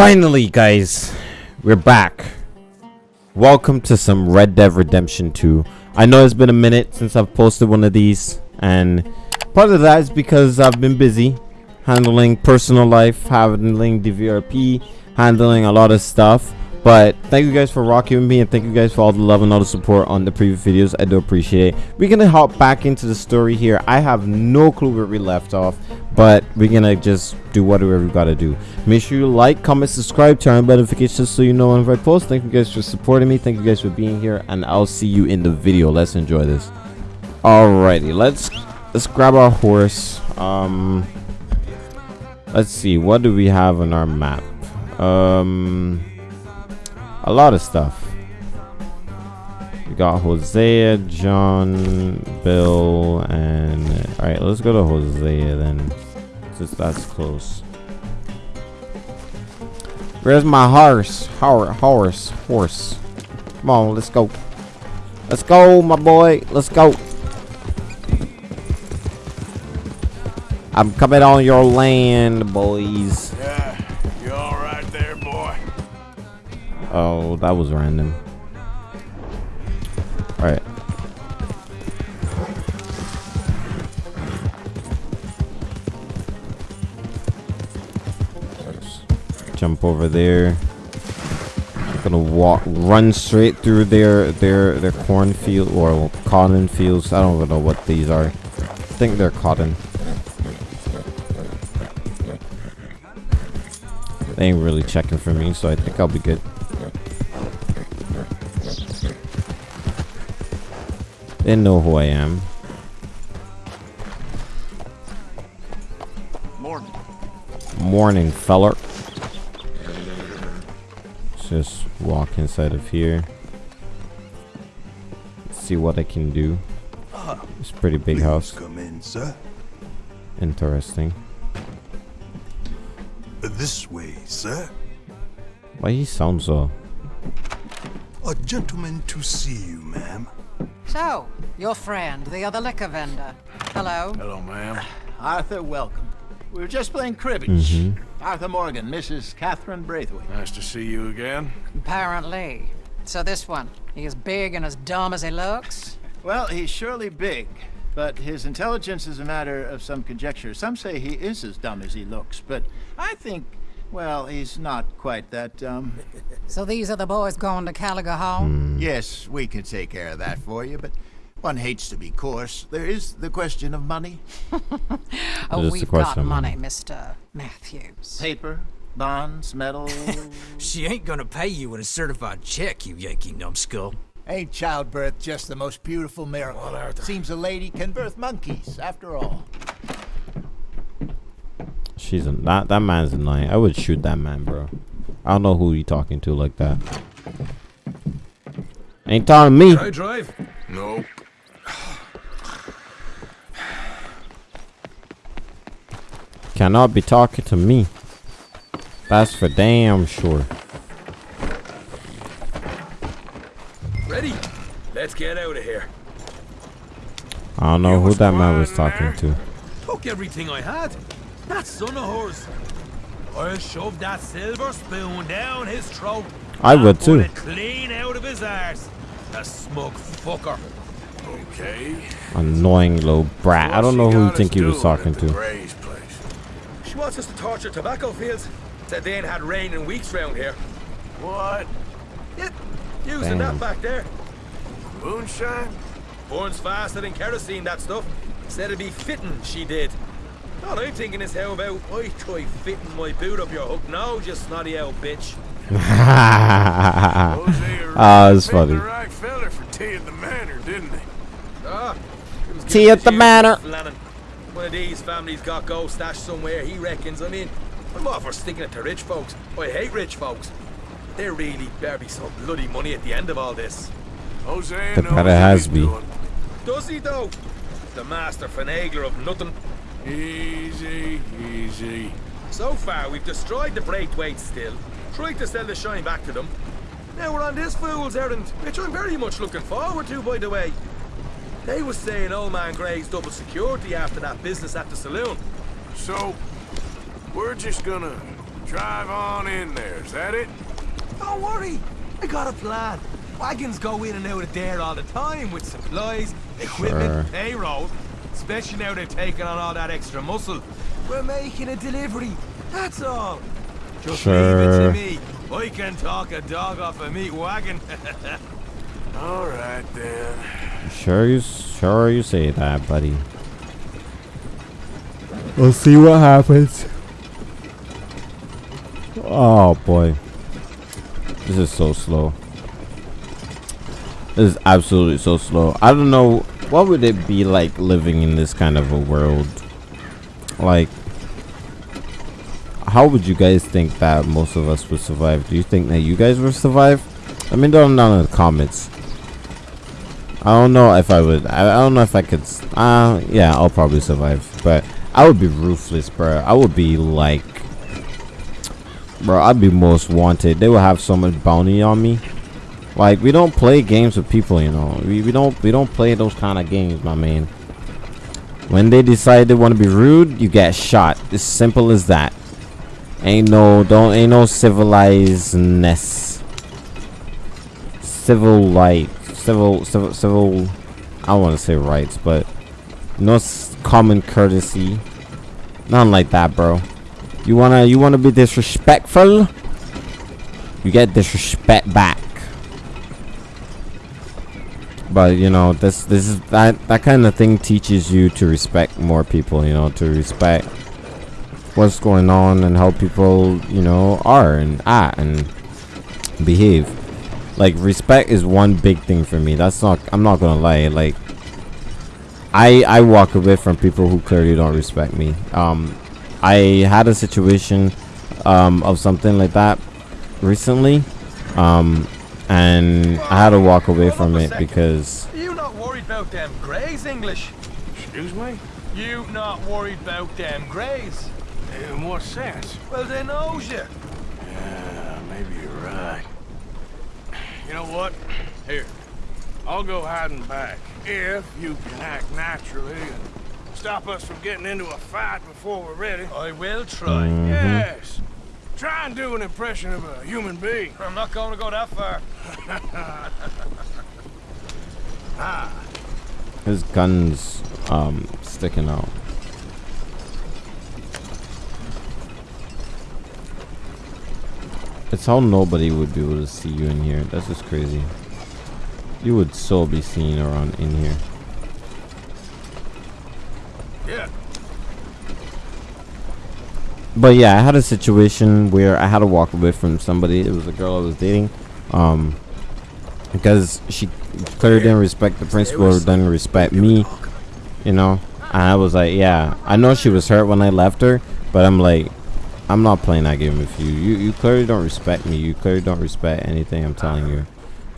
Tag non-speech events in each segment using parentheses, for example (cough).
Finally, guys, we're back. Welcome to some Red Dead Redemption 2. I know it's been a minute since I've posted one of these, and part of that is because I've been busy handling personal life, handling DVRP, handling a lot of stuff. But thank you guys for rocking with me and thank you guys for all the love and all the support on the previous videos. I do appreciate it. We're gonna hop back into the story here. I have no clue where we left off, but we're gonna just do whatever we gotta do. Make sure you like, comment, subscribe, turn on notifications so you know whenever I post. Thank you guys for supporting me. Thank you guys for being here, and I'll see you in the video. Let's enjoy this. Alrighty, let's let's grab our horse. Um, let's see, what do we have on our map? Um a lot of stuff. We got Hosea, John, Bill, and all right. Let's go to Hosea then, since that's close. Where's my horse? Horse, horse, horse. Come on, let's go. Let's go, my boy. Let's go. I'm coming on your land, boys. Oh, that was random. Alright. Jump over there. I'm gonna walk, run straight through their their their cornfield or cotton fields. I don't even know what these are. I think they're cotton. They ain't really checking for me, so I think I'll be good. They know who I am. Morning. Morning, feller. Let's just walk inside of here. See what I can do. It's a pretty big Please house. Come in, sir. Interesting. This way, sir. Why he sounds so? A gentleman to see you, ma'am. So, your friend, the other liquor vendor. Hello. Hello, ma'am. Arthur, welcome. We were just playing cribbage. Mhm. Arthur Morgan, Mrs. Catherine Braithwaite. Nice to see you again. Apparently. So this one, he is big and as dumb as he looks? Well, he's surely big, but his intelligence is a matter of some conjecture. Some say he is as dumb as he looks, but I think, well, he's not quite that dumb. (laughs) So these are the boys going to Caliga Hall? Hmm. Yes, we can take care of that for you, but one hates to be coarse. There is the question of money. (laughs) Oh, a we've got of money, money. Mr. Matthews. Paper, bonds, metal. (laughs) She ain't gonna pay you in a certified check, you Yankee numbskull. Ain't childbirth just the most beautiful miracle? Well, Arthur. Seems a lady can birth monkeys, after all. She's a, that that man's annoying. I would shoot that man, bro. I don't know who you talking to like that. Ain't talking to me. Can I drive? No. (sighs) Cannot be talking to me. That's for damn sure. Ready? Let's get out of here. I don't know You who that man was talking there. to. Took everything I had. That son of hers. I'll shove that silver spoon down his throat. I and would pull too. it clean out of his arse. The smug fucker. Okay. Annoying little brat. I don't know who you think he was talking to. She wants us to torture tobacco fields. Said they ain't had rain in weeks round here. What? Yep. using Damn. that back there. Moonshine? Burns faster than kerosene, that stuff. Said it'd be fitting, she did. All I'm thinking is how about I try fitting my boot up your hook now, you snotty old bitch. (laughs) Ah, it's funny. right feller for tea at the manor, didn't he? Ah, it Tea at the manor. Flannan. One of these families got gold stashed somewhere, he reckons. I mean, I'm all for sticking it to rich folks. I hate rich folks. There really better be some bloody money at the end of all this. Hosea The better has be. Does he though? The master finagler of nothing. Easy, easy. So far, we've destroyed the Braithwaite still, tried to sell the shine back to them. Now we're on this fool's errand, which I'm very much looking forward to, by the way. They was saying old man Gray's double security after that business at the saloon. So, we're just gonna Drive on in there, is that it? Don't worry, I got a plan. Wagons go in and out of there all the time with supplies, equipment, Sure. payroll. Especially now they've taken on all that extra muscle. We're making a delivery, that's all. Just leave it to me. I can talk a dog off a meat wagon. (laughs) All right, then. Sure you sure you say that, buddy. We'll see what happens. Oh boy. This is so slow. This is absolutely so slow. I don't know what would it be like living in this kind of a world. Like how would you guys think that most of us would survive? Do you think that you guys would survive? Let me know down in the comments. I don't know if I would. I, I don't know if I could. Uh, yeah, I'll probably survive. But I would be ruthless, bro. I would be like, bro. I'd be most wanted. They would have so much bounty on me. Like we don't play games with people, you know. We, we don't we don't play those kind of games, my man. When they decide they want to be rude, you get shot. As simple as that. Ain't no don't ain't no civilizedness. Civil light, civil civil civil. I don't want to say rights, but no common courtesy. Nothing like that, bro. You wanna you wanna be disrespectful? You get disrespect back. But you know this this is that that kind of thing teaches you to respect more people. You know to respect what's going on and how people you know are and act and behave. Like respect is one big thing for me. That's not I'm not gonna lie. Like I I walk away from people who clearly don't respect me. Um, I had a situation um of something like that recently, um, and I had to walk away from it second. because Are you not worried about them greys, English? Excuse me? You not worried about them greys? In what sense? Well, they knows you. Yeah, maybe you're right. You know what? Here, I'll go hiding back. If you can act naturally and stop us from getting into a fight before we're ready. I will try. Mhm. Yes. Try and do an impression of a human being. I'm not going to go that far. (laughs) his guns um sticking out. It's how nobody would be able to see you in here. That's just crazy. You would so be seen around in here. Yeah. But yeah, I had a situation where I had to walk away from somebody. It was a girl I was dating. Um because she clearly didn't respect the principal didn't respect me. You know? And I was like, yeah, I know she was hurt when I left her, but I'm like, I'm not playing that game with you. You you clearly don't respect me. You clearly don't respect anything I'm telling you.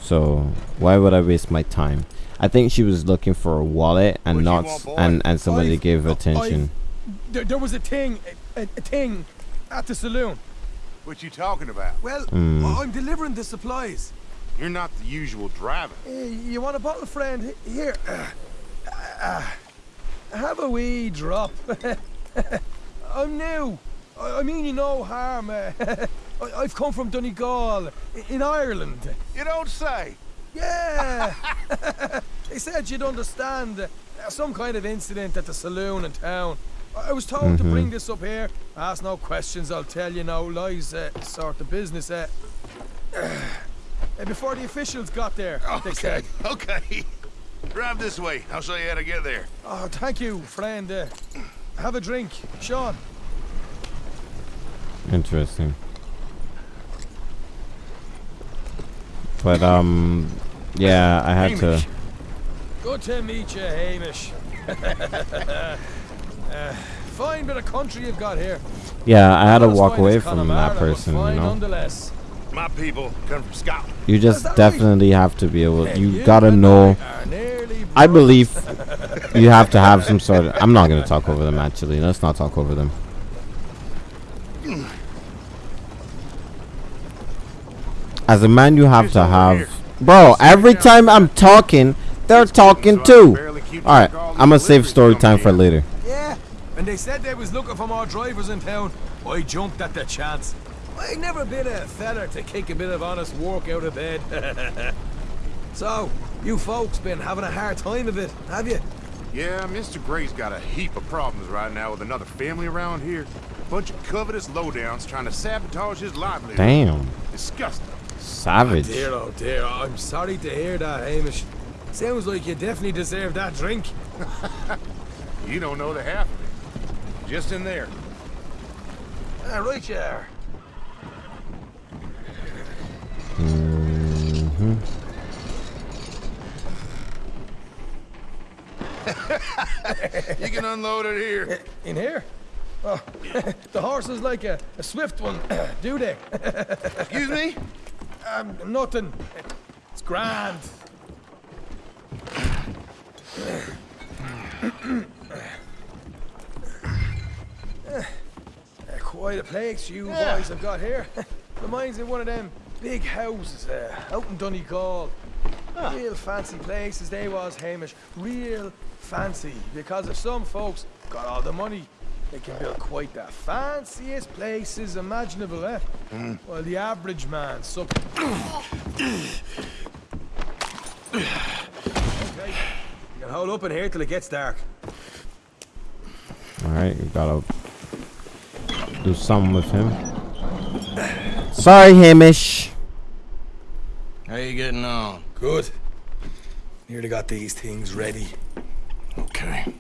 So why would I waste my time? I think she was looking for a wallet and not want, and and somebody I've- gave I've- attention. There, there was a thing, a, a thing, at the saloon. What you talking about? Well, Mm. I'm delivering the supplies. You're not the usual driver. Uh, you want a bottle, friend? Here. Uh, have a wee drop. (laughs) I'm new. I, I mean you no harm. Uh, (laughs) I, I've come from Donegal, in Ireland. You don't say. Yeah. (laughs) they said you'd understand. Uh, some kind of incident at the saloon in town. I I was told to bring this up here. Ask no questions, I'll tell you no lies. Uh, sort of business. Uh, (sighs) uh, before the officials got there, they said. Okay. (laughs) Drive this way. I'll show you how to get there. Oh, thank you, friend. Uh, have a drink, Sean. Interesting. But um, yeah, I had to. Good to meet you, Hamish. (laughs) uh, fine bit of country you've got here. Yeah, I had to walk away from that person. You know, Nonetheless. My people come from Scotland. you just that right? definitely have to be able. And You gotta know. I are nearly I brothers. believe (laughs) you have to have some sort of. I'm not gonna talk over them. Actually, let's not talk over them. As a man, you have to have. Bro, every time. I'm talking, they're talking too. All right, track of all I'm gonna save story time for later. Yeah, and they said they was looking for more drivers in town. I jumped at the chance. I never been a feller to kick a bit of honest work out of bed. (laughs) so, you folks been having a hard time of it, have you? Yeah, Mr. Gray's got a heap of problems right now with another family around here. A Bunch of covetous lowdowns trying to sabotage his livelihood. Damn. Disgusting. Savage. Oh, dear, oh dear, I'm sorry to hear that, Hamish. Sounds like you definitely deserve that drink. (laughs) You don't know the half of it. Just in there. Ah, right you are. Mm-hmm. (laughs) You can unload it here. In here? Oh, (laughs) the horse is like a, a swift one, (clears throat) do they? Excuse me? (laughs) um, nothing. It's grand. (clears throat) Uh, Quite a place you boys have got here. Reminds me of one of them big houses uh, out in Donegal. Real fancy places they was, Hamish. Real fancy. Because if some folks got all the money, they can build quite the fanciest places imaginable, eh? While the average man suck. okay. You can hold up in here till it gets dark. Alright, you gotta do something with him. Sorry, Hamish. How you getting on? Good. Nearly got these things ready. Okay.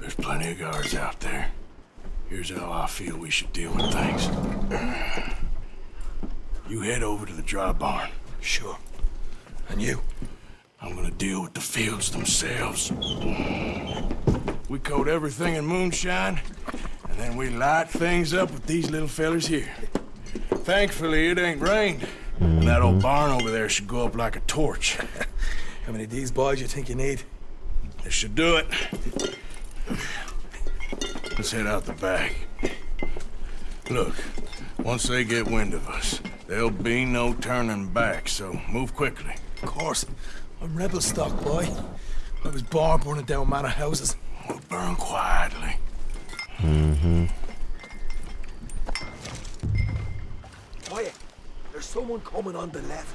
There's plenty of guards out there. Here's how I feel we should deal with things. You head over to the dry barn. Sure. And you? I'm gonna deal with the fields themselves. We coat everything in moonshine, and then we light things up with these little fellers here. Thankfully, it ain't rained. And that old barn over there should go up like a torch. (laughs) How many of these boys you think you need? This should do it. Let's head out the back. Look, once they get wind of us, there'll be no turning back, so move quickly. Of course. I'm rebel stock, boy. I was born burning down manor houses. We'll burn quietly. Mm-hmm. Quiet. There's someone coming on the left.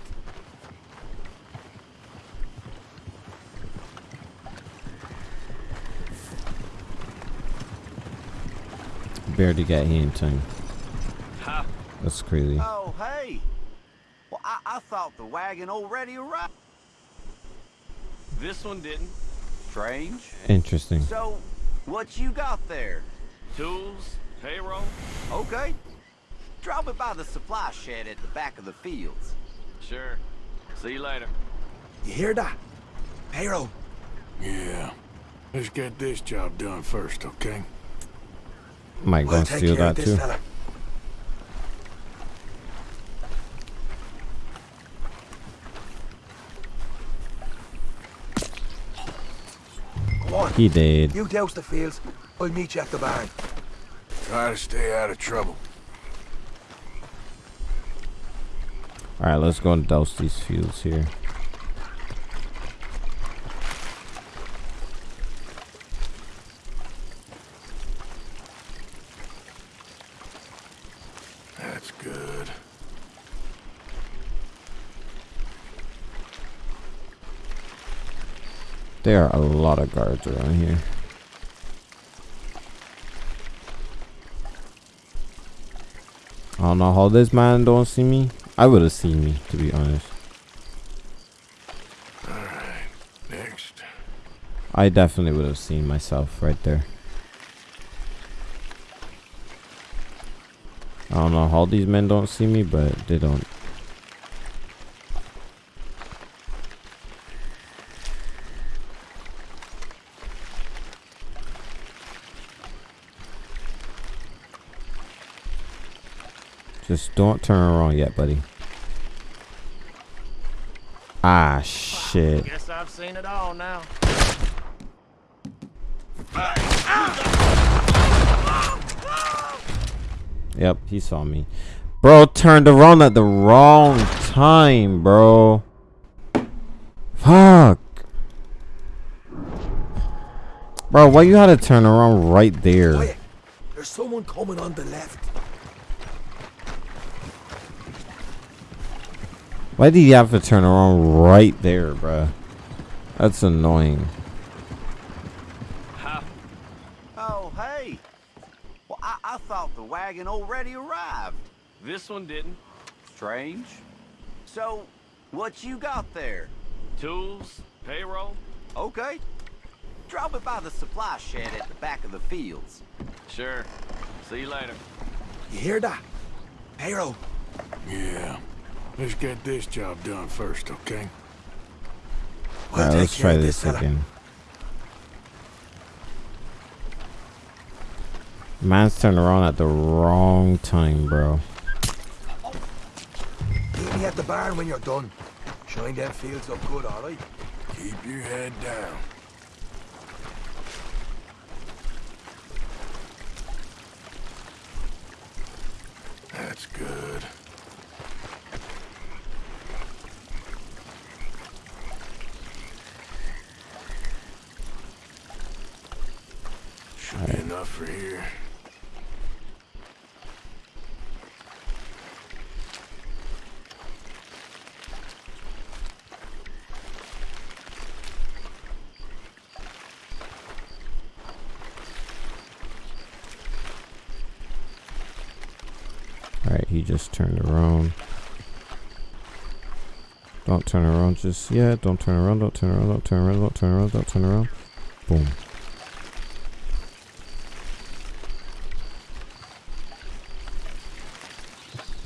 Barely got here in time. That's crazy. Oh, hey. Well, I, I thought the wagon already arrived. This one didn't. Strange. Interesting. So, what you got there? Tools, payroll. Okay. Drop it by the supply shed at the back of the fields. Sure. See you later. You hear that? Payroll. Yeah. Let's get this job done first, okay? Might go I'll and take steal care of that too. fella. On. He did. You douse the fields. I'll meet you at the barn. Try to stay out of trouble. Alright, let's go and douse these fields here. That's good. There are a lot of guards around here. I don't know how this man don't see me. I would have seen me, to be honest. Alright, next. I definitely would have seen myself right there. I don't know how these men don't see me, but they don't. Just don't turn around yet, buddy. Ah, shit. Guess I've seen it all now. Yep, he saw me. Bro turned around at the wrong time, bro. Fuck. Bro, why you had to turn around right there? Quiet. There's someone coming on the left. Why did you have to turn around right there, bruh? That's annoying. Oh, hey. Well, I, I thought the wagon already arrived. This one didn't. Strange. So, what you got there? Tools, payroll. Okay. Drop it by the supply shed at the back of the fields. Sure. See you later. You hear that? Payroll. Yeah. Let's get this job done first, okay? We'll Alright, let's try this fella. again. Man's turned around at the wrong time, bro. Meet me at the barn when you're done. Shine them fields up good, alright? Keep your head down. That's good. Should be enough for here. Alright, he just turned around. Don't turn around just yet. Don't turn around. Don't turn around. Don't turn around. Don't turn around. Don't turn around. Boom.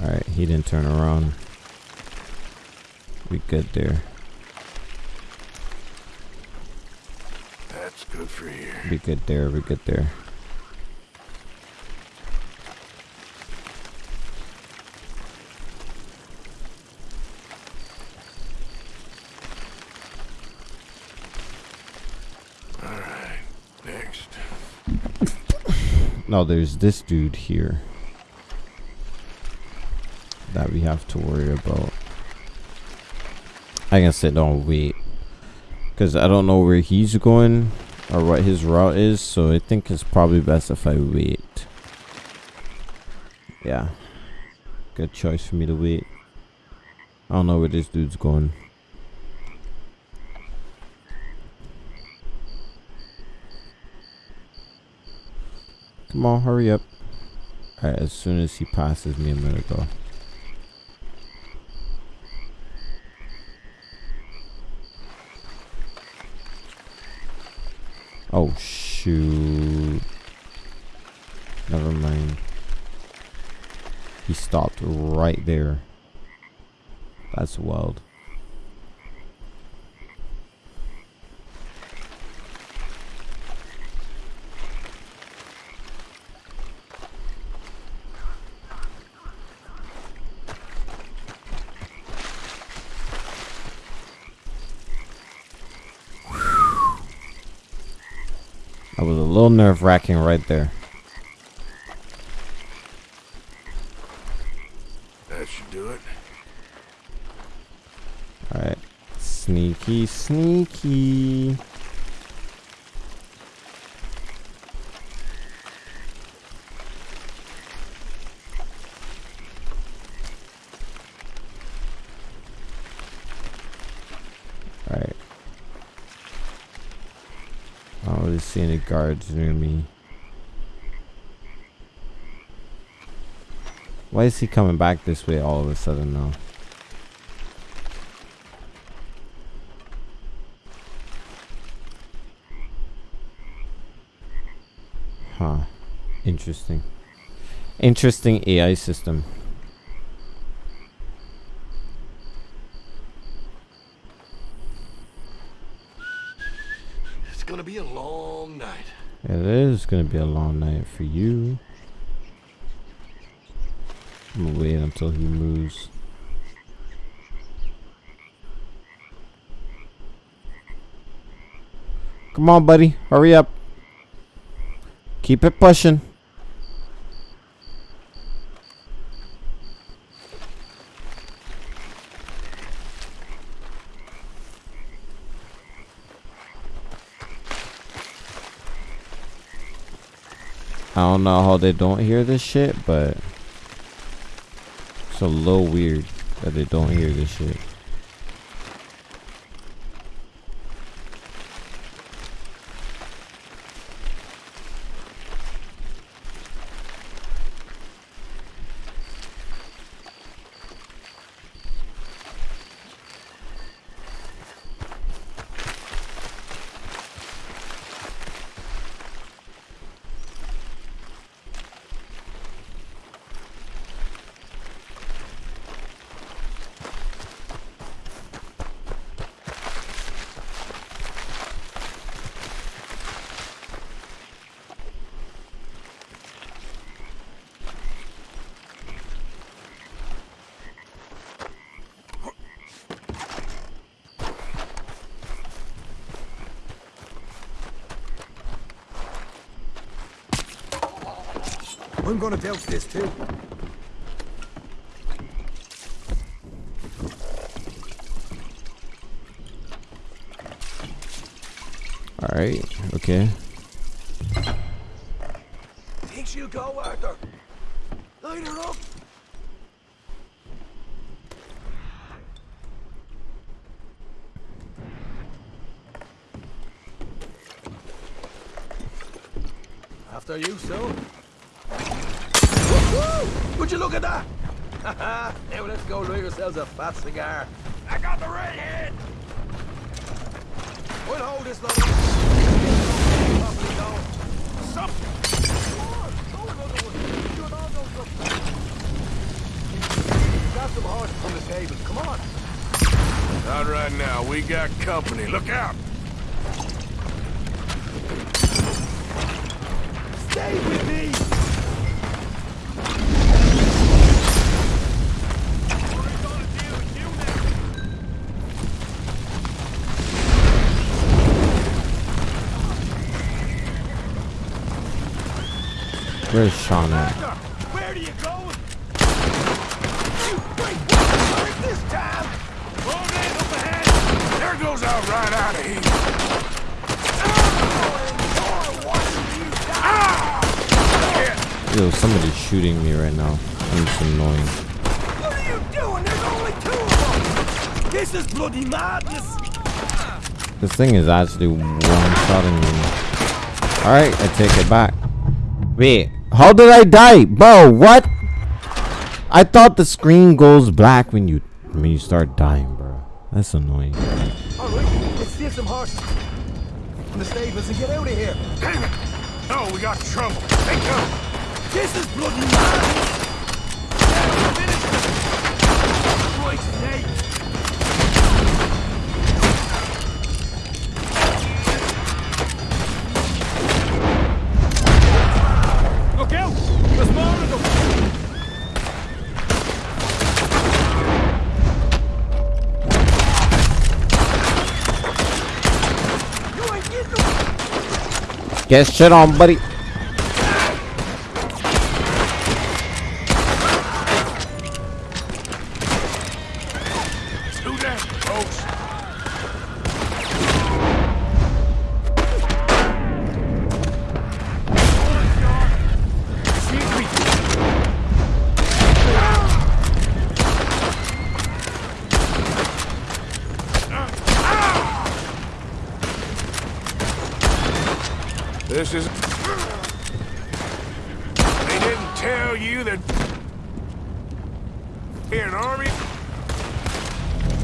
Alright, he didn't turn around. We good there. That's good for you. We good there. We good there. Alright, next. No, there's this dude here that we have to worry about. I can sit down wait because I don't know where he's going or what his route is, so I think it's probably best if I wait. Yeah, good choice for me to wait. I don't know where this dude's going. Come on, hurry up. Alright, as soon as he passes me, I'm gonna go. Oh, shoot. Never mind. He stopped right there. That's wild. Nerve wracking right there. That should do it. Alright. Sneaky, sneaky. I don't really see any guards near me. Why is he coming back this way all of a sudden now? Huh. Interesting. Interesting AI system. It's gonna be a long night. It is gonna be a long night for you. I'm gonna wait until he moves. Come on, buddy. Hurry up. Keep it pushing. I don't know how they don't hear this shit, but it's a little weird that they don't hear this shit. I'm gonna douse this too. All right. Okay. Think she'll go, Arthur? Light her up. After you, son. Woo! Would you look at that? Haha, now let's go light fat cigar. Where's Sean at? Where do you go? You wait, this time? Roll in up ahead! There goes out right out of here. Yo, somebody's shooting me right now. It's annoying. What are you doing? There's only two of them! This is bloody madness! This thing is actually one-shotting me. Alright, I take it back. Wait, how did I die? Bro, what? I thought the screen goes black when you when you start dying, bro. That's annoying. Alright, let's steal some horses from the stables and get out of here. Damn it! No, we got trouble. They come. This is bloody madness! Get shit on, buddy.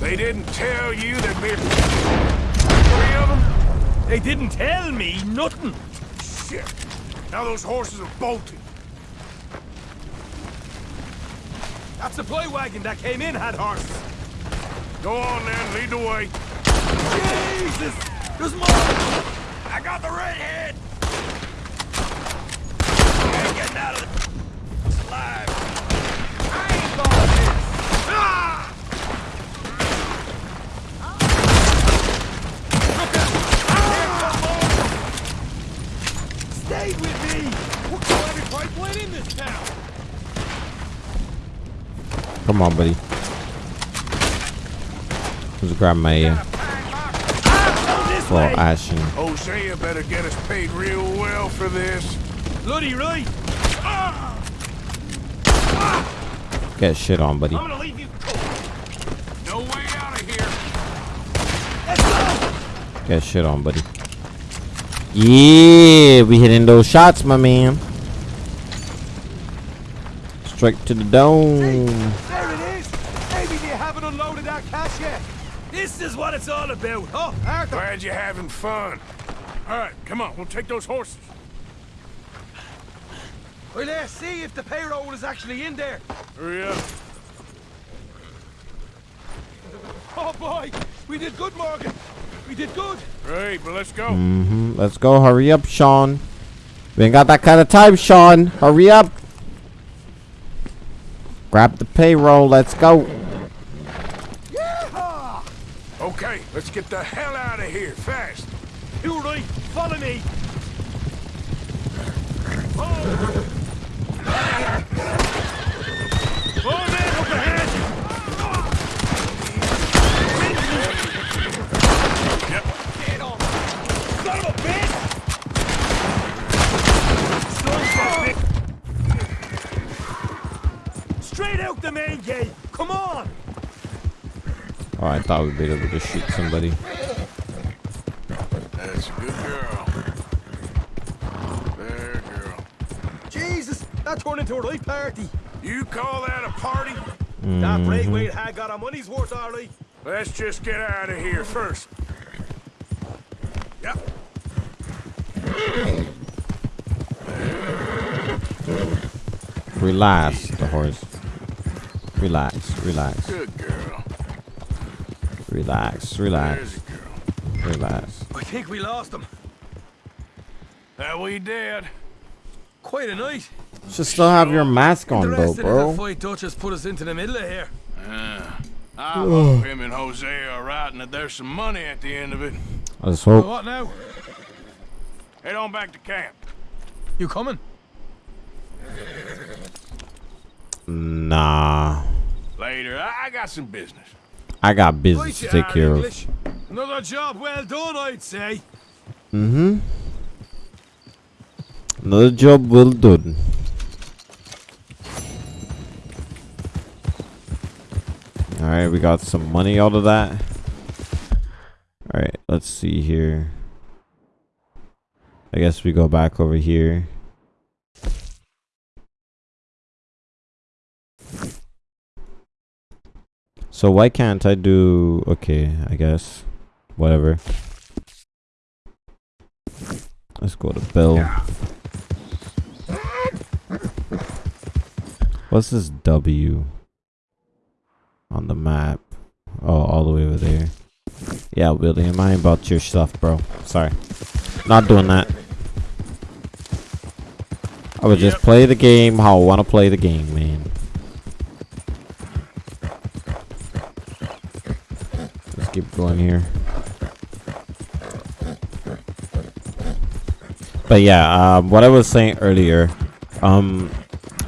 They didn't tell you that we're three of them. They didn't tell me nothing. Shit! Now those horses are bolted. That supply wagon that came in had horses. Go on then, lead the way. Jesus! There's more! I got the red head! You ain't getting out of this alive. I ain't going this. Ah! Look out! Here come more! Stay with me! We'll kill every pipeline in this town! Come on, buddy. Let's grab my uh, This well, way! Ashen. Hosea better get us paid real well for this. Bloody right. Get shit on, buddy. I'm gonna leave you No way out of here. Let's go. Get shit on, buddy. Yeah, we hitting those shots, my man. Straight to the dome. There it is. Maybe they haven't unloaded that cash yet. This is what it's all about. Oh, Arthur. Glad you're having fun. All right, come on. We'll take those horses. Well, let's see if the payroll is actually in there. Hurry up. (laughs) Oh boy, we did good, Morgan. We did good. Great, but let's go. Mm-hmm. Let's go. Hurry up, Sean. We ain't got that kind of time, Sean. Hurry up. Grab the payroll. Let's go. Okay, let's get the hell out of here fast. You. Follow me. Oh, man, up ahead. Get on. Son of a bitch. Son of a bitch. Straight out the main gate. Come on. Oh, I thought we'd be able to shoot somebody. That's a good girl. There, girl. Jesus, that turned into a right party. You call that a party? That mm-hmm. Braithwaite had got our money's worth, all right. Let's just get out of here first. Yep. Relax, the horse. Relax, relax, Good girl. relax, relax, There's a girl. relax. I think we lost them. That we did. Quite a night. Should still have your mask the on though, rest of the bro. fight Duchess put us into the middle of here. Uh, I hope him and Hosea are right and that there's some money at the end of it. Let's Well, hope. what now? Head on back to camp. You coming? Nah, Later. I, I got some business. I got business to take are, care of. Another job well done, I'd say. Mm-hmm. Another job well done. Alright, we got some money out of that. Alright, let's see here. I guess we go back over here. So why can't I do... Okay, I guess. Whatever. Let's go to Bill. What's this W on the map? Oh, all the way over there. Yeah, William, I ain't about your stuff, bro. Sorry. Not doing that. I would just play the game how I want to play the game, man. Keep going here. But yeah, um, what I was saying earlier, um,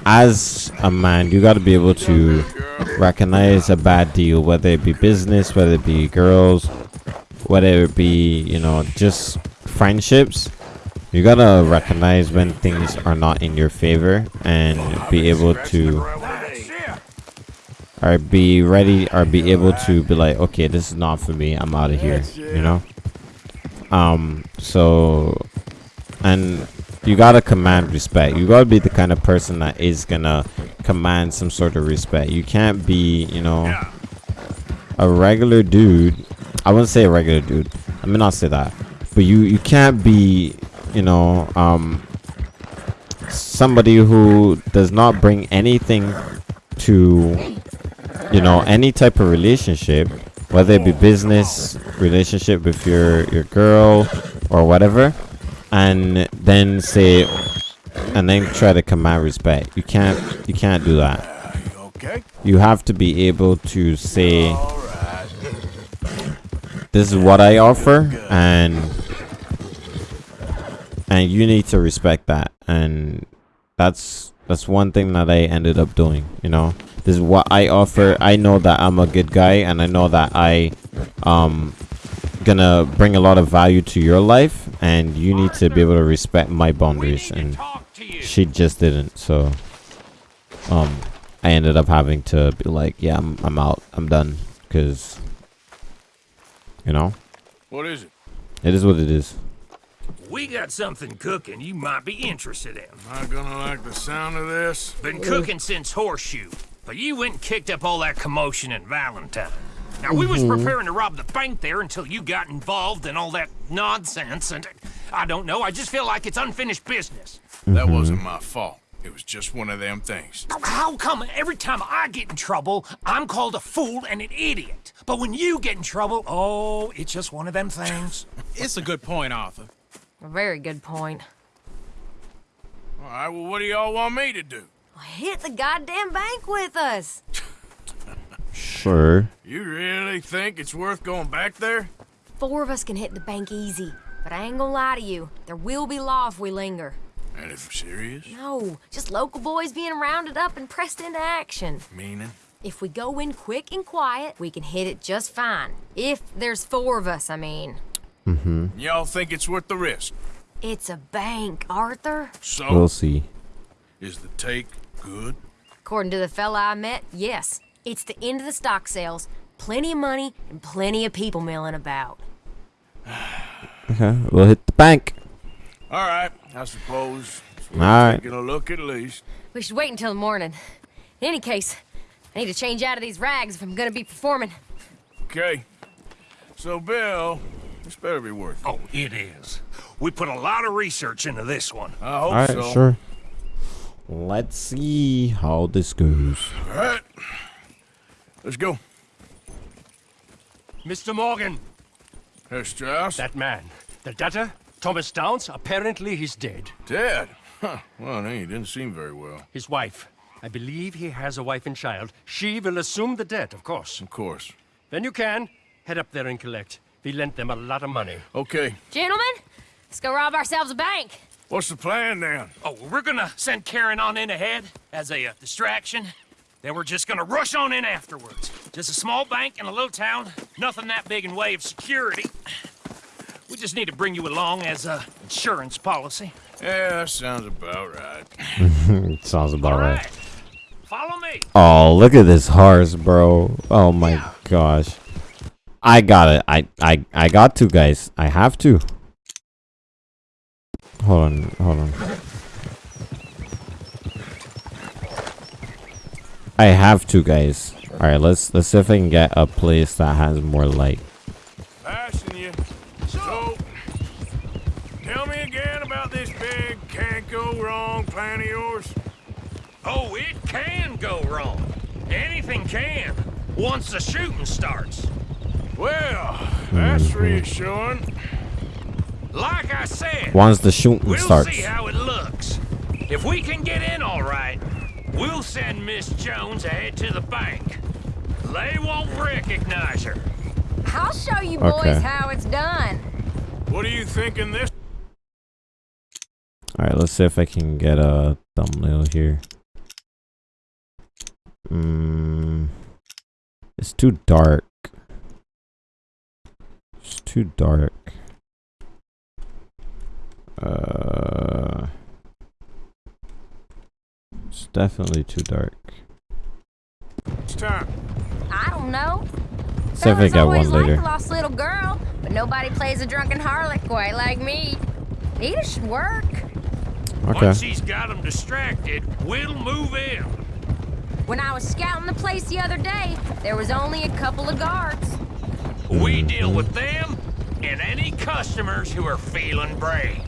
as a man, you got to be able to recognize a bad deal, whether it be business, whether it be girls, whether it be you know just friendships. You gotta recognize when things are not in your favor and be able to or be ready or be able to be like okay this is not for me i'm out of here you know? Um so and you gotta command respect. You gotta be the kind of person that is gonna command some sort of respect. You can't be you know a regular dude. I wouldn't say a regular dude. I may not say that. But you you can't be you know um somebody who does not bring anything to you know any type of relationship whether it be business relationship with your your girl or whatever and then say and then try to command respect. You can't you can't do that. You have to be able to say this is what i offer and and you need to respect that. And that's that's one thing that i ended up doing you know this is what i offer i know that i'm a good guy and i know that i um gonna bring a lot of value to your life and you need to be able to respect my boundaries and she just didn't. So, um, I ended up having to be like, yeah, I'm, I'm out. I'm done. Cause, you know, What is it? it is what it is. We got something cooking you might be interested in. Am I gonna like the sound of this? Been cooking since Horseshoe, but you went and kicked up all that commotion in Valentine. Now, we was Mhm. preparing to rob the bank there until you got involved in all that nonsense, and I don't know, I just feel like it's unfinished business. That wasn't my fault. It was just one of them things. How come every time I get in trouble, I'm called a fool and an idiot? But when you get in trouble, oh, it's just one of them things. (laughs) It's a good point, Arthur. A very good point. All right, well, what do y'all want me to do? Hit the goddamn bank with us. Sure. You really think it's worth going back there? Four of us can hit the bank easy. But I ain't gonna lie to you. There will be law if we linger. And if serious? No, just local boys being rounded up and pressed into action. Meaning? If we go in quick and quiet, we can hit it just fine. If there's four of us, I mean. Mm-hmm. Y'all think it's worth the risk? It's a bank, Arthur. So, We'll see. is the take good? According to the fella I met, yes. It's the end of the stock sales. Plenty of money and plenty of people milling about. (sighs) Okay, we'll hit the bank. All right, I suppose. it's All right. Taking a look at least. We should wait until the morning. In any case, I need to change out of these rags if I'm gonna be performing. Okay. So, Bill, this better be worth it. Oh, it is. We put a lot of research into this one. I hope All right, so. sure. Let's see how this goes. All right. Let's go. Mr. Morgan. Herr Strauss? That man. The debtor, Thomas Downs, apparently he's dead. Dead? Huh. Well, no, he didn't seem very well. His wife. I believe he has a wife and child. She will assume the debt, of course. Of course. Then you can. Head up there and collect. We lent them a lot of money. Okay. Gentlemen, let's go rob ourselves a bank. What's the plan then? Oh, well, we're gonna send Karen on in ahead as a uh, distraction. Then we're just gonna rush on in afterwards. Just a small bank in a little town. Nothing that big in way of security. We just need to bring you along as a insurance policy. Yeah, sounds about right. (laughs) Sounds about right. Follow me. Oh, look at this horse, bro. Oh my gosh. I got it. I, I, I got to, guys. I have to. Hold on, hold on. I have to, guys. All right, let's let's see if I can get a place that has more light. Passing you. So, tell me again about this big can't go wrong plan of yours. Oh, it can go wrong. Anything can. Once the shooting starts. Well, that's mm-hmm. reassuring. Like I said, Once the shooting we'll starts. see how it looks. If we can get in all right, we'll send Miss Jones ahead to the bank. They won't recognize her. I'll show you Okay. boys how it's done. What are you thinking this? All right, let's see if I can get a thumbnail here. Mm, it's too dark. It's too dark. Uh, it's definitely too dark. It's time. I don't know. See if I Fellas get always one like later. a lost little girl, but nobody plays a drunken harlot quite like me. Either should work. Okay. Once he's got them distracted, we'll move in. When I was scouting the place the other day, there was only a couple of guards. We deal with them and any customers who are feeling brave.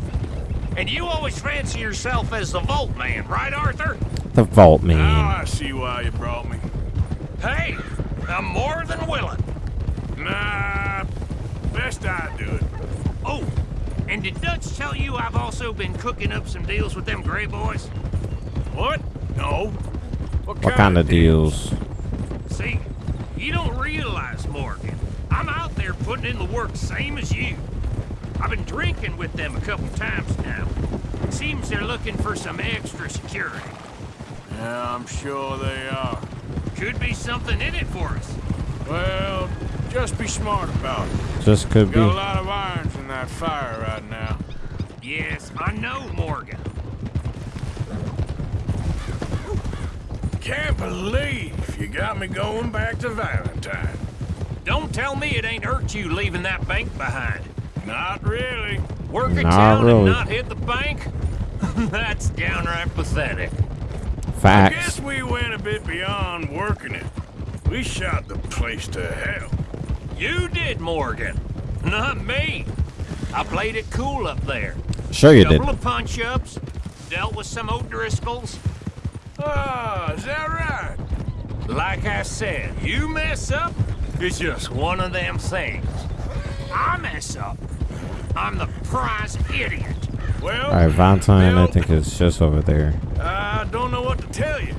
And you always fancy yourself as the Vault Man, right, Arthur? The vault man. Now I see why you brought me. Hey, I'm more than willing. Nah, best I do it. Oh, and did Dutch tell you I've also been cooking up some deals with them Gray Boys? What? No. What, What kind of deals? See, you don't realize, Morgan. I'm out there putting in the work same as you. I've been drinking with them a couple times now. It seems they're looking for some extra security. Yeah, I'm sure they are. Could be something in it for us. Well, just be smart about it. Just could be Got a lot of irons in that fire right now. Yes, I know, Morgan. can't believe you got me going back to Valentine. Don't tell me it ain't hurt you leaving that bank behind. Not really. Work a Not town really. and not hit the bank? (laughs) That's downright pathetic. Facts. I guess we went a bit beyond working it. We shot the place to hell. You did, Morgan. Not me. I played it cool up there. Sure you did. Couple of punch-ups, dealt with some O'Driscolls. Ah, is that right? Like I said, you mess up, it's just one of them things. I mess up, I'm the prize idiot. Well, Alright, Valentine, I think it's just over there. I don't know what to tell you.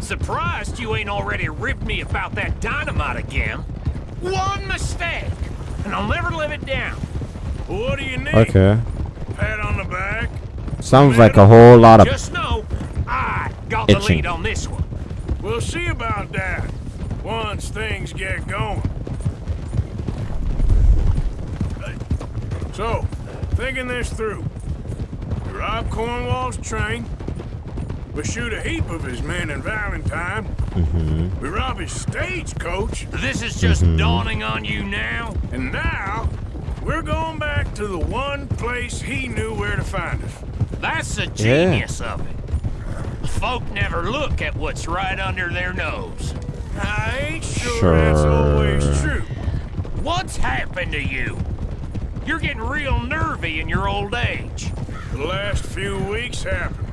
Surprised you ain't already ripped me about that dynamite again. One mistake, and I'll never live it down. What do you need? Okay. Pat on the back? Sounds like a whole lot of Just know, I got the lead on this one. We'll see about that once things get going. Hey, So, thinking this through. We rob Cornwall's train. We shoot a heap of his men in Valentine. Mm-hmm. We rob his stagecoach. This is just Mhm. dawning on you now. And now, we're going back to the one place he knew where to find us. That's the genius of it. Folk never look at what's right under their nose. I ain't sure, that's always true. What's happened to you? You're getting real nervy in your old age. The last few weeks happened.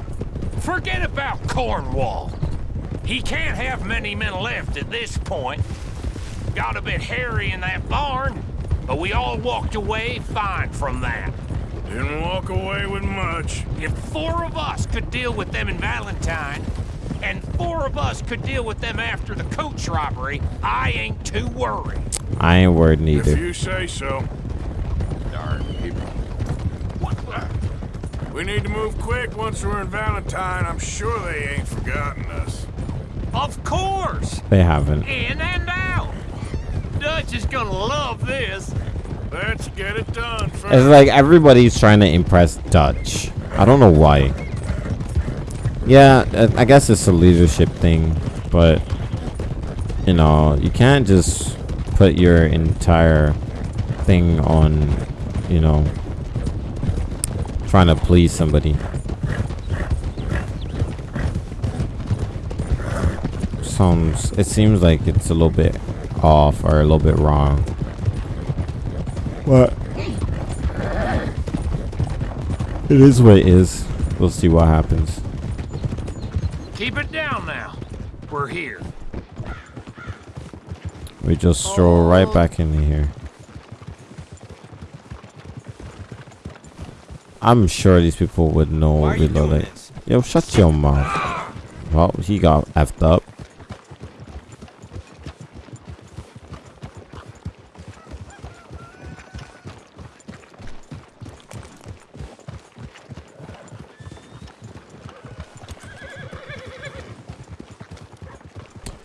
Forget about Cornwall. He can't have many men left at this point. Got a bit hairy in that barn, but we all walked away fine from that. Didn't walk away with much. If four of us could deal with them in Valentine, and four of us could deal with them after the coach robbery, I ain't too worried. I ain't worried neither. If you say so. Darn people. We need to move quick once we're in Valentine. I'm sure they ain't forgotten us. Of course! They haven't. In and out! Dutch is gonna love this. Let's get it done first. It's like everybody's trying to impress Dutch. I don't know why. Yeah, I- I guess it's a leadership thing, but you know, you can't just put your entire thing on, you know, trying to please somebody. Sounds, it seems like it's a little bit off or a little bit wrong. What? It is what it is. We'll see what happens. Keep it down now. We're here. We just stroll right back in here. I'm sure these people would know Why are you that. Yo, shut your mouth. Well, he got effed up.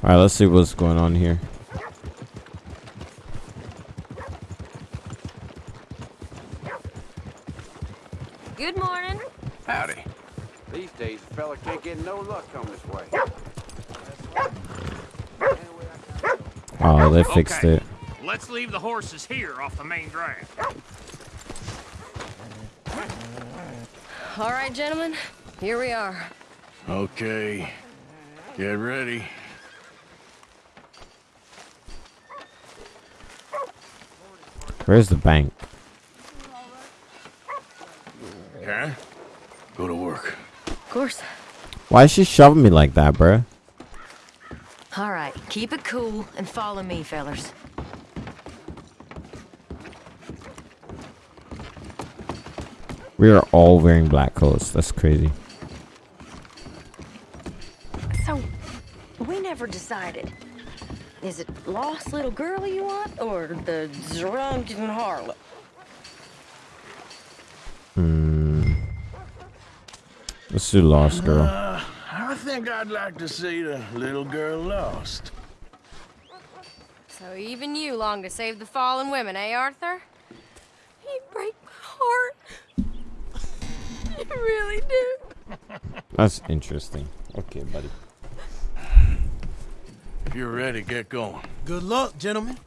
Alright, let's see what's going on here. Good morning. Howdy. These days, a fella can't get no luck on this way. Oh, they fixed Okay. it. Let's leave the horses here off the main drag. All right, gentlemen, here we are. Okay. Get ready. Where's the bank? Huh? Go to work. Of course. Why is she shoving me like that, bruh? All right, keep it cool and follow me, fellers. We are all wearing black coats. That's crazy. So, we never decided. Is it lost little girl you want, or the drunken harlot? Hmm. Let's do Lost Girl. Uh, I think I'd like to see the little girl lost. So even you long to save the fallen women, eh, Arthur? You break my heart. You really do. That's interesting. Okay, buddy. If you're ready, get going. Good luck, gentlemen.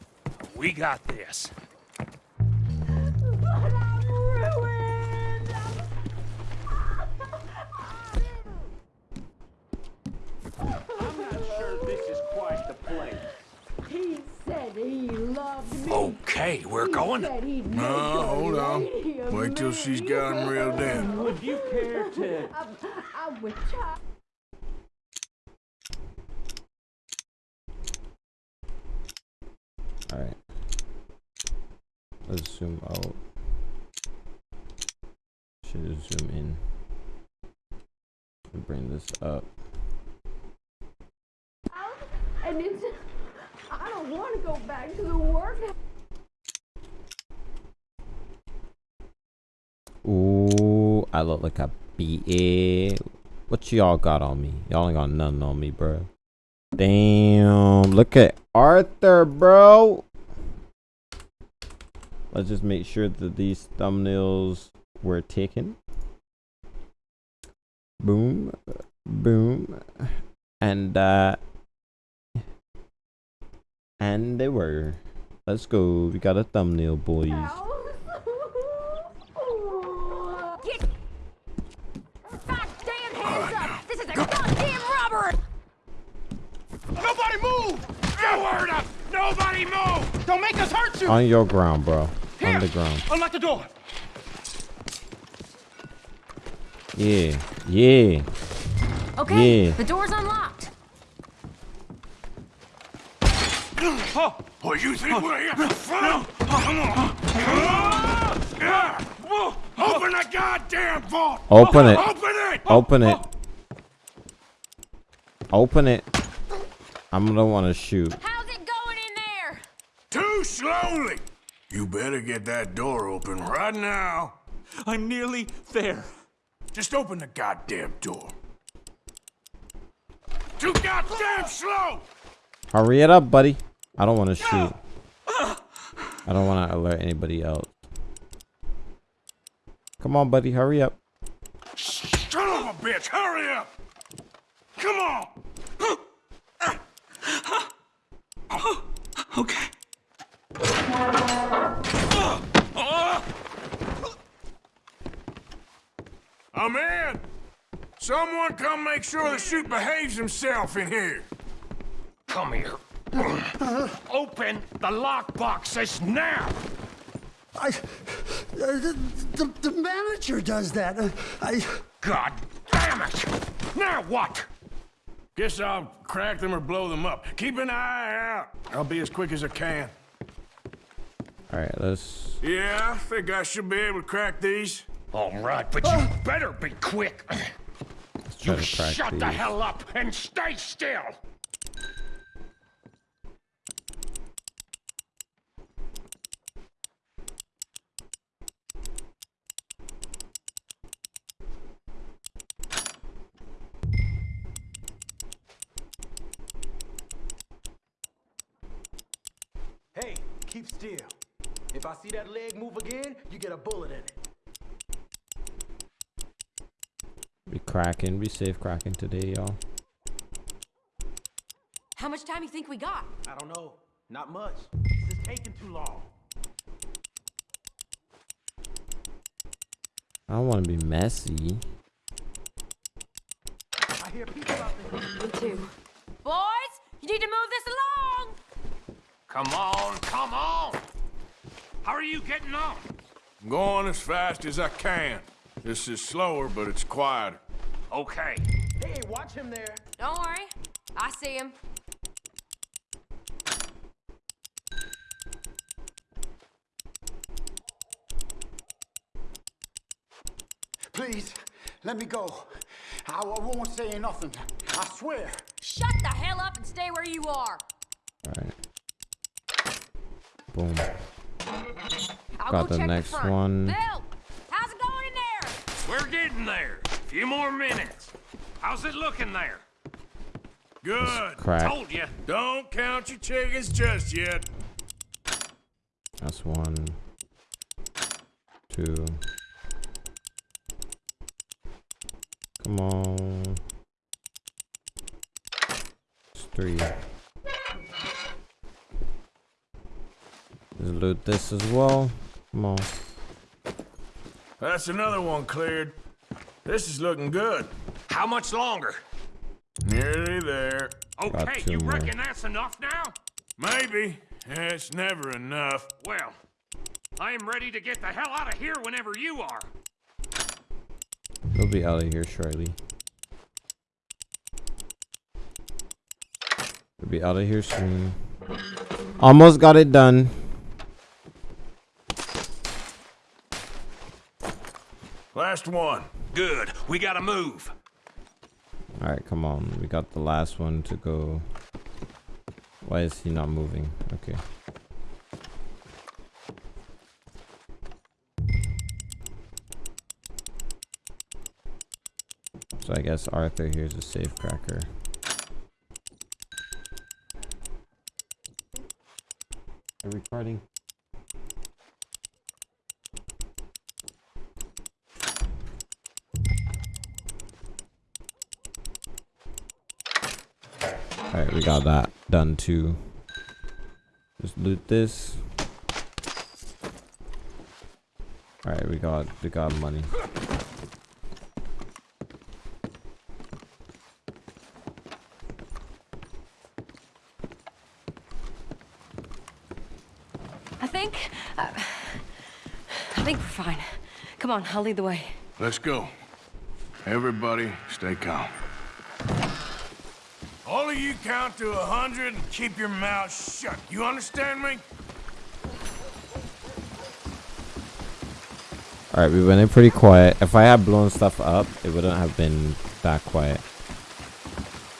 We got this. Okay, we're going. He said he'd make No, hold on. Wait till me. she's got him reeled in. Would you care to... I, I would try. Alright. Let's zoom out. Should zoom in. And bring this up. And it's, I want to go back to the work. Ooh, I look like a BA. What y'all got on me? Y'all ain't got nothing on me, bro. Damn, look at Arthur, bro. Let's just make sure that these thumbnails were taken. Boom, boom, and uh, and they were. Let's go. We got a thumbnail, boys. Get goddamn hands up! This is a goddamn robbery! Nobody move! You heard us! Nobody move! Don't make us hurt you! On your ground, bro. Here. On the ground. Unlock the door! Yeah, yeah. Okay, Yeah. the door's unlocked. Oh, oh you think we're here for fun? Come on! Come on! Open the goddamn vault! Open it. Open it! Open it. Open it. I'm gonna want to shoot. How's it going in there? Too slowly! You better get that door open right now. I'm nearly there. Just open the goddamn door. Too goddamn slow! Hurry it up, buddy. I don't want to shoot. I don't want to alert anybody else. Come on, buddy. Hurry up. Son of a bitch, hurry up! Come on! (gasps) Okay. I'm in! Someone come make sure the shoot behaves himself in here. Come here. (coughs) Open the lockboxes now! I, uh, the, the, the manager does that. Uh, I. God damn it! Now what? Guess I'll crack them or blow them up. Keep an eye out. I'll be as quick as I can. All right, let's. Yeah, I think I should be able to crack these. All right, but you better be quick. You shut these. the hell up and stay still. Hey, keep still. If I see that leg move again, you get a bullet in it. Be cracking. Be safe cracking today, y'all. How much time you think we got? I don't know. Not much. This is taking too long. I don't want to be messy. I hear people out there. Me too. Boys, you need to move this along. Come on, come on! How are you getting on? I'm going as fast as I can. This is slower, but it's quieter. Okay. Hey, watch him there. Don't worry. I see him. Please, let me go. I, I won't say nothing. I swear. Shut the hell up and stay where you are. All right. Boom. I'll Got go the next front. one. Bill, how's it going in there? We're getting there. A few more minutes. How's it looking there? Good. crack. Told you. Don't count your chickens just yet. That's one. Two. Come on. It's three. Loot this as well. Come on. That's another one cleared. This is looking good. How much longer? Nearly there. Okay, you more. reckon that's enough now? Maybe. It's never enough. Well, I am ready to get the hell out of here whenever you are. We'll be out of here shortly. We'll be out of here soon. Almost got it done. Last one. Good. We gotta move. Alright, come on. We got the last one to go. Why is he not moving? Okay. So I guess Arthur here's a safe cracker. Are we recording? Alright, we got that done too. Just loot this. Alright, we got we got money. I think. Uh, I think we're fine. Come on, I'll lead the way. Let's go. Everybody, stay calm. You count to a hundred and keep your mouth shut. You understand me? Alright, we went in pretty quiet. If I had blown stuff up, it wouldn't have been that quiet.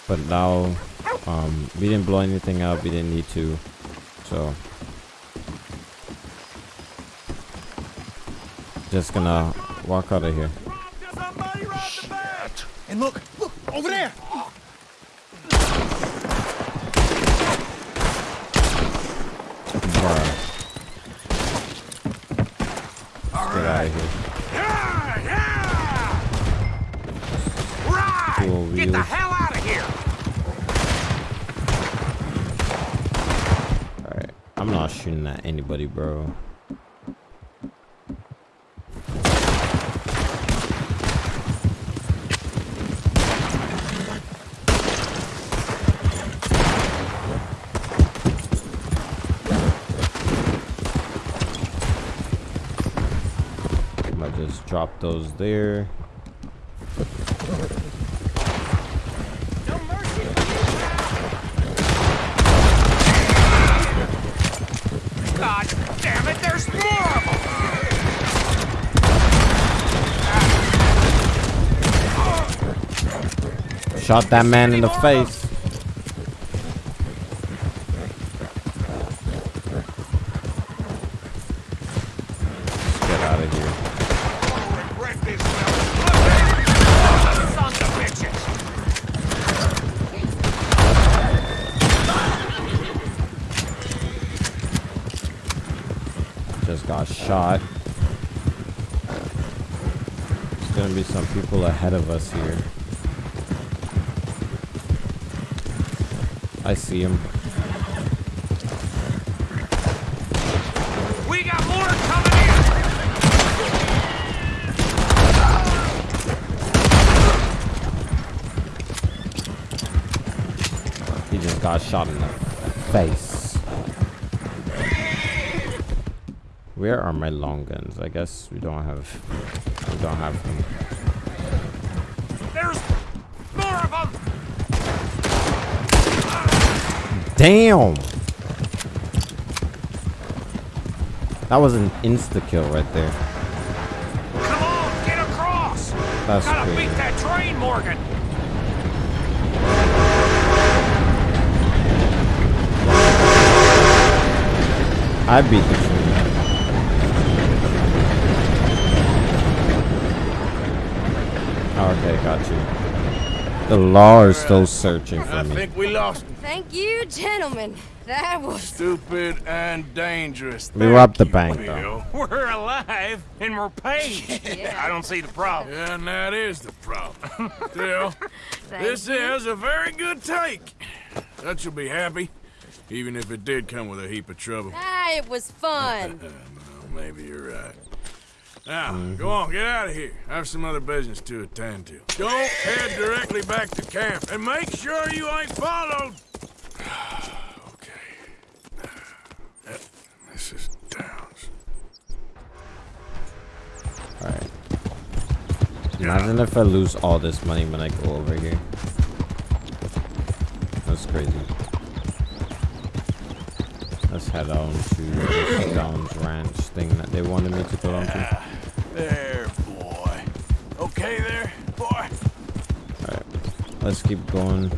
But now, um, we didn't blow anything up. We didn't need to. So, just gonna walk out of here. And look, look, over there! Bruh. Let's get out of here. Right! Dual Get the wheels. hell out of here! Alright, I'm not shooting at anybody, bro. I just drop those there. God damn it, there's more of them! Shot that man in the face. Let's get out of here. Sons of bitches! Just got shot. There's gonna be some people ahead of us here. I see him. We got more coming in! He just got shot in the face. Where are my long guns? I guess we don't have. We don't have them. There's more of them! Damn! That was an insta kill right there. Come on, get across! That's Gotta crazy. beat that train, Morgan! I beat the train. Okay, got you. The law is still searching for me. I think we lost him. Thank you, gentlemen. That was. Stupid and dangerous. We robbed the bank, though. We're alive and we're paid. (laughs) I don't see the problem. Yeah, and that is the problem. (laughs) Still, this you. is a very good take. That you'll be happy, even if it did come with a heap of trouble. Ah. It was fun. (laughs) well, maybe you're right. Now, go on, get out of here. I have some other business to attend to. Don't head directly back to camp, and make sure you ain't followed. okay. Uh, is Downs. Alright. Imagine if I lose all this money when I go over here. That's crazy. Let's head on to this Downs Ranch thing that they wanted me to go on to. There, boy. Okay there, boy? Alright. Let's keep going.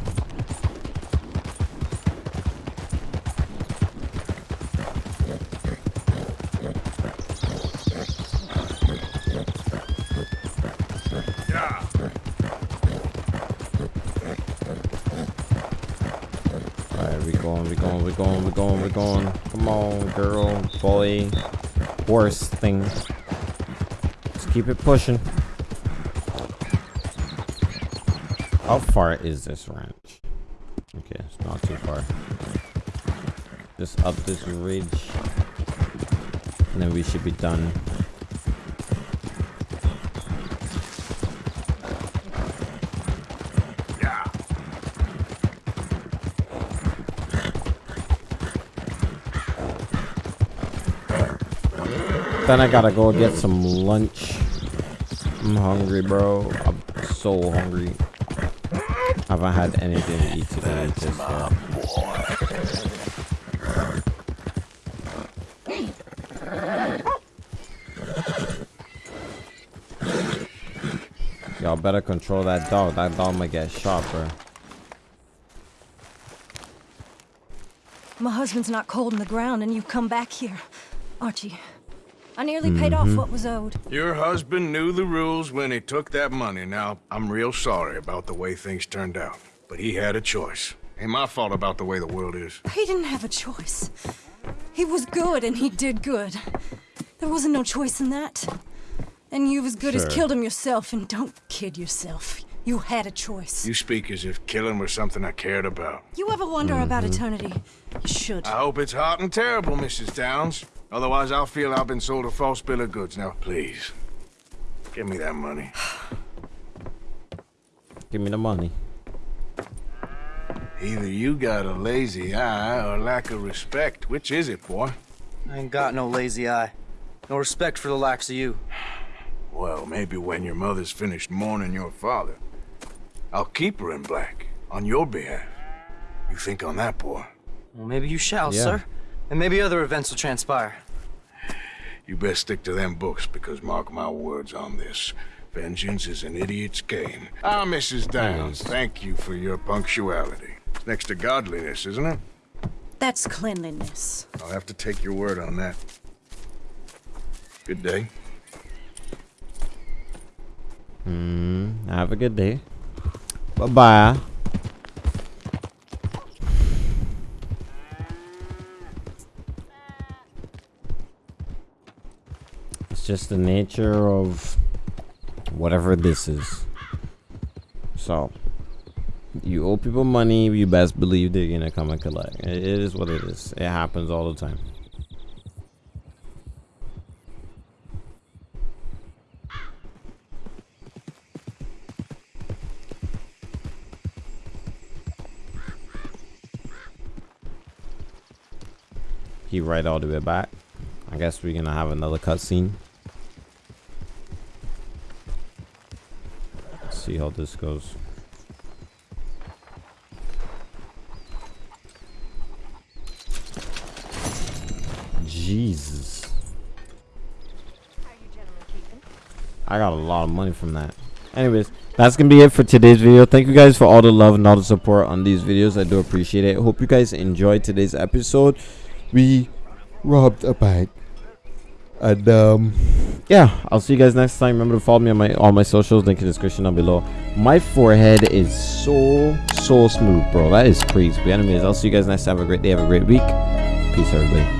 Going, we going, we going, we're going. Come on, girl, boy, horse thing. Let's keep it pushing. How far is this ranch? Okay, it's not too far. Just up this ridge. And then we should be done. Then I gotta go get some lunch. I'm hungry, bro. I'm so hungry. I haven't had anything to eat today. Just, uh, Y'all better control that dog. That dog might get shot, bro. My husband's not cold in the ground, and you come back here. Archie, I nearly paid off Mhm. what was owed. Your husband knew the rules when he took that money. Now, I'm real sorry about the way things turned out. But he had a choice. Ain't my fault about the way the world is. He didn't have a choice. He was good, and he did good. There wasn't no choice in that. And you've as good as killed him yourself, and don't kid yourself. You had a choice. You speak as if killing was something I cared about. You ever wonder about Mhm. eternity? You should. I hope it's hot and terrible, Mrs. Downs. Otherwise, I'll feel I've been sold a false bill of goods. Now, please, give me that money. (sighs) Give me the money. Either you got a lazy eye or lack of respect. Which is it, boy? I ain't got no lazy eye. No respect for the likes of you. (sighs) Well, maybe when your mother's finished mourning your father, I'll keep her in black on your behalf. You think on that, boy? Well, maybe you shall, Yeah. sir. And maybe other events will transpire. You best stick to them books because mark my words on this. Vengeance is an idiot's game. Ah, Mrs. Downs, thank you for your punctuality. It's next to godliness, isn't it? That's cleanliness. I'll have to take your word on that. Good day. Hmm. Have a good day. Bye bye just the nature of whatever this is. So, you owe people money, you best believe they're gonna come and collect. It is what it is. It happens all the time. He right all the way back. I guess we're gonna have another cutscene. See how this goes. Jesus. I got a lot of money from that. Anyways, that's gonna be it for today's video. Thank you guys for all the love and all the support on these videos. I do appreciate it. Hope you guys enjoyed today's episode. We robbed a bank. And um yeah, I'll see you guys next time. Remember to follow me on my all my socials, link in the description down below. My forehead is so so smooth, bro. That is crazy. But anyways, I'll see you guys next time. Have a great day, have a great week. Peace everybody.